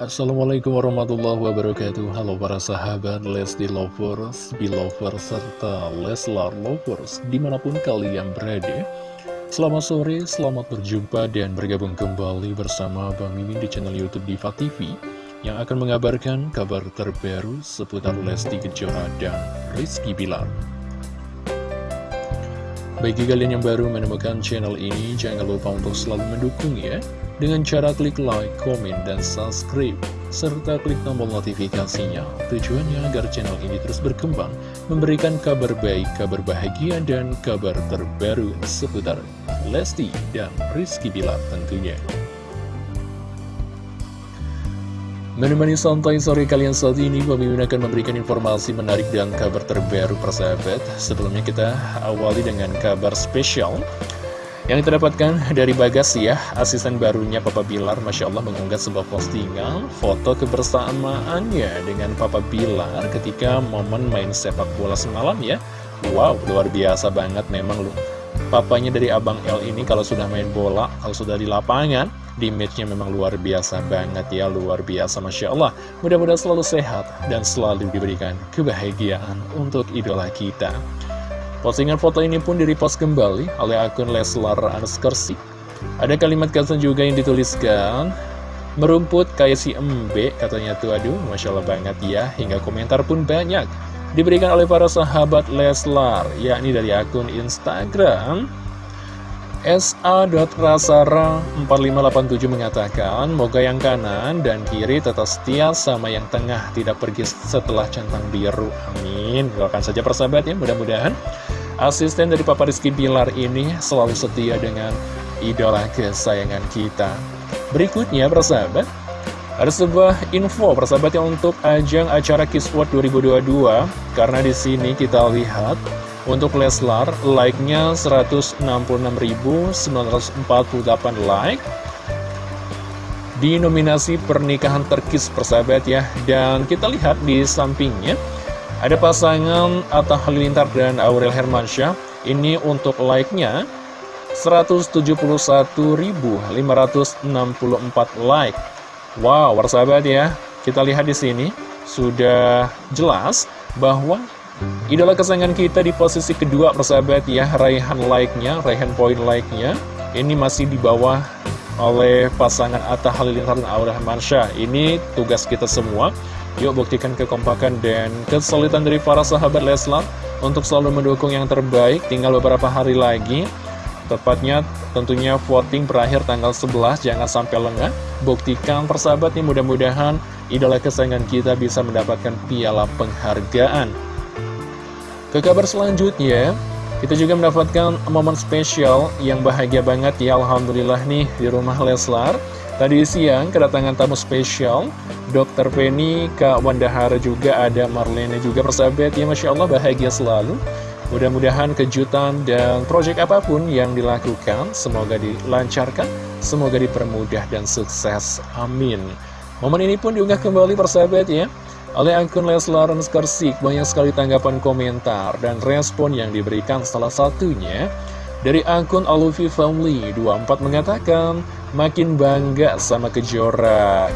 Assalamualaikum warahmatullahi wabarakatuh. Halo para sahabat Lesti Lovers, Belovers, serta Leslar Lovers Di mana pun kalian berada. Selamat sore, selamat berjumpa dan bergabung kembali bersama Bang Mimin di channel Youtube Diva TV Yang akan mengabarkan kabar terbaru seputar Lesti Kejora dan Rizky Bilar. Bagi kalian yang baru menemukan channel ini, jangan lupa untuk selalu mendukung ya dengan cara klik like, komen, dan subscribe, serta klik tombol notifikasinya. Tujuannya agar channel ini terus berkembang, memberikan kabar baik, kabar bahagia, dan kabar terbaru seputar Lesti dan Rizky Bilar tentunya. Menemani santai sore kalian saat ini, Mimin akan memberikan informasi menarik dan kabar terbaru persahabat. Sebelumnya kita awali dengan kabar spesial yang kita dapatkan dari Bagas ya, asisten barunya Papa Bilar, Masya Allah mengunggah sebuah postingan foto kebersamaannya dengan Papa Bilar ketika momen main sepak bola semalam ya. Wow, luar biasa banget memang loh. Papanya dari Abang L ini kalau sudah main bola, kalau sudah di lapangan, di matchnya memang luar biasa banget ya, luar biasa Masya Allah. Mudah-mudahan selalu sehat dan selalu diberikan kebahagiaan untuk idola kita. Postingan foto ini pun direpost kembali oleh akun Leslar Anskersi. Ada kalimat caption juga yang dituliskan, Merumput kayak si embe, katanya tuh aduh, Masya Allah banget ya, hingga komentar pun banyak. Diberikan oleh para sahabat Leslar, yakni dari akun Instagram, SA.rasara4587 mengatakan, Moga yang kanan dan kiri tetap setia sama yang tengah, tidak pergi setelah centang biru. Amin. Doakan saja persahabat ya, mudah-mudahan asisten dari Papa Rizky Bilar ini selalu setia dengan idola kesayangan kita. Berikutnya, persahabat, ada sebuah info persahabat yang untuk ajang acara World 2022, karena di sini kita lihat untuk Leslar, like-nya 166.948 like. Di nominasi pernikahan terkis persahabat ya. Dan kita lihat di sampingnya Ada pasangan Atta Halilintar dan Aurel Hermansyah. Ini untuk like-nya 171.564 like. Wow, persahabat ya. Kita lihat di sini. Sudah jelas bahwa Idola kesayangan kita di posisi kedua persahabat ya. Raihan like-nya, raihan poin like-nya. Ini masih di bawah oleh pasangan Atta Halilintar dan Aura Mansha Ini tugas kita semua Yuk buktikan kekompakan dan kesulitan dari para sahabat Leslar Untuk selalu mendukung yang terbaik. Tinggal beberapa hari lagi Tepatnya tentunya voting berakhir tanggal 11 Jangan sampai lengah. Buktikan persahabat nih mudah-mudahan Idola kesayangan kita bisa mendapatkan piala penghargaan. Ke kabar selanjutnya, kita juga mendapatkan momen spesial yang bahagia banget ya Alhamdulillah nih di rumah Leslar. Tadi siang kedatangan tamu spesial, Dr. Penny, Kak Wandahara juga ada Marlene juga persahabat ya Masya Allah bahagia selalu. Mudah-mudahan kejutan dan proyek apa pun yang dilakukan semoga dilancarkan, semoga dipermudah dan sukses. Amin. Momen ini pun diunggah kembali persahabat ya oleh akun Leslar Skarsik, banyak sekali tanggapan komentar dan respon yang diberikan salah satunya dari akun Alufi Family 24 mengatakan, makin bangga sama Kejora.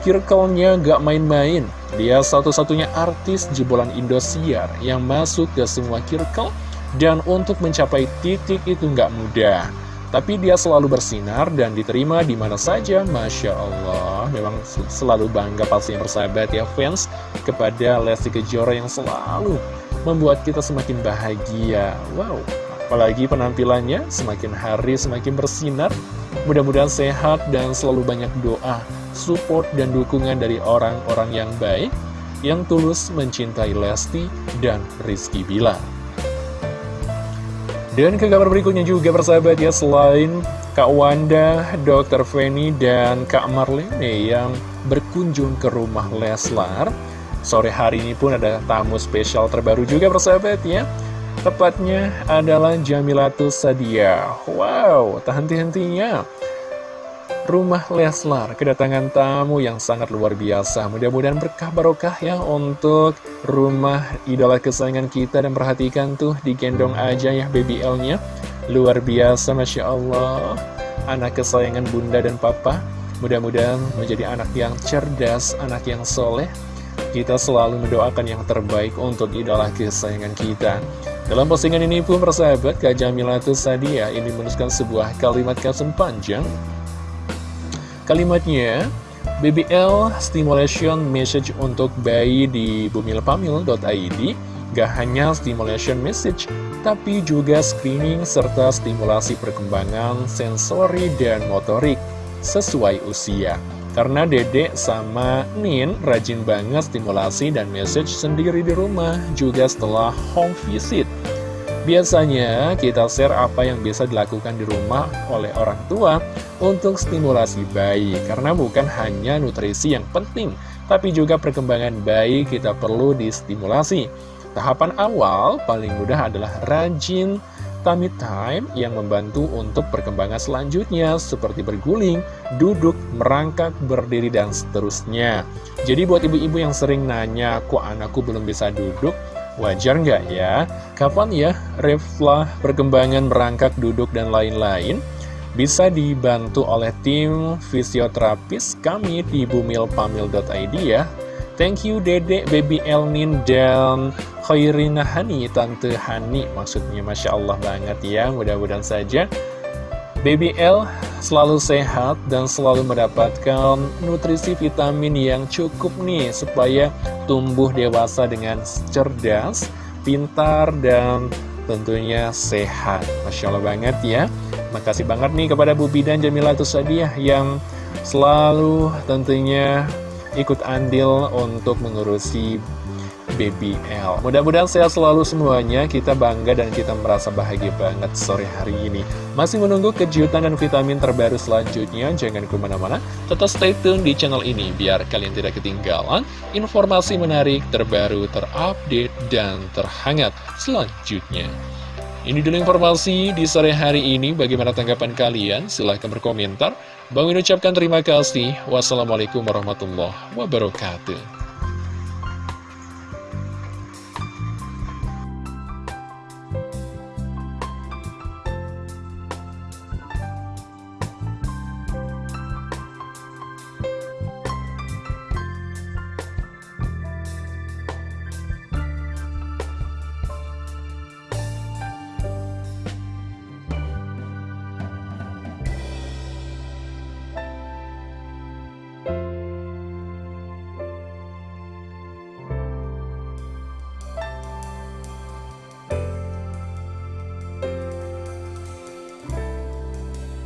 Kirkelnya gak main-main, dia satu-satunya artis jebolan Indosiar yang masuk ke semua kirkel dan untuk mencapai titik itu gak mudah. Tapi dia selalu bersinar dan diterima di mana saja, Masya Allah. Memang selalu bangga pasti yang bersahabat ya fans kepada Lesti Kejora yang selalu membuat kita semakin bahagia. Wow, apalagi penampilannya semakin hari semakin bersinar. Mudah-mudahan sehat dan selalu banyak doa, support dan dukungan dari orang-orang yang baik yang tulus mencintai Lesti dan Rizky Bilar. Dan ke kabar berikutnya juga persahabat ya Selain Kak Wanda, Dr. Feni, dan Kak Marlene yang berkunjung ke rumah Leslar Sore hari ini pun ada tamu spesial terbaru juga persahabat ya Tepatnya adalah Jamilatus Sadia. Wow, tak henti-hentinya rumah Leslar kedatangan tamu yang sangat luar biasa. Mudah-mudahan berkah barokah ya untuk rumah idola kesayangan kita. Dan perhatikan tuh digendong aja ya baby L nya luar biasa Masya Allah. Anak kesayangan bunda dan papa. Mudah-mudahan menjadi anak yang cerdas, anak yang soleh. Kita selalu mendoakan yang terbaik untuk idola kesayangan kita. Dalam postingan ini pun persahabat, Kak Jamilatul Sadia ini menuliskan sebuah kalimat caption panjang. Kalimatnya, BBL Stimulation Message untuk bayi di bumilpamil.id Gak hanya stimulation message, tapi juga screening serta stimulasi perkembangan sensori dan motorik sesuai usia. Karena dedek sama Nin rajin banget stimulasi dan message sendiri di rumah, juga setelah home visit. Biasanya kita share apa yang bisa dilakukan di rumah oleh orang tua untuk stimulasi bayi Karena bukan hanya nutrisi yang penting, tapi juga perkembangan bayi kita perlu distimulasi Tahapan awal paling mudah adalah rajin tummy time yang membantu untuk perkembangan selanjutnya seperti berguling, duduk, merangkak, berdiri, dan seterusnya. Jadi buat ibu-ibu yang sering nanya, kok anakku belum bisa duduk? Wajar nggak ya? Kapan ya reflah perkembangan merangkak, duduk, dan lain-lain? Bisa dibantu oleh tim fisioterapis kami di bumilpamil.id ya. Thank you Dede, Baby Elmin, dan Khairina Hani, Tante Hani. Maksudnya Masya Allah banget ya, mudah-mudahan saja Baby L selalu sehat dan selalu mendapatkan nutrisi vitamin yang cukup nih supaya tumbuh dewasa dengan cerdas, pintar, dan tentunya sehat. Masya Allah banget ya. Makasih banget nih kepada Bu Bidan Jamila Tusadiah yang selalu tentunya ikut andil untuk mengurusi BBL. Mudah-mudahan sehat selalu semuanya, kita bangga dan kita merasa bahagia banget sore hari ini. Masih menunggu kejutan dan vitamin terbaru selanjutnya, jangan ke mana-mana, tetap stay tune di channel ini, biar kalian tidak ketinggalan informasi menarik, terbaru, terupdate, dan terhangat selanjutnya. Ini dulu informasi di sore hari ini, bagaimana tanggapan kalian? Silahkan berkomentar. Bang ucapkan terima kasih. Wassalamualaikum warahmatullahi wabarakatuh.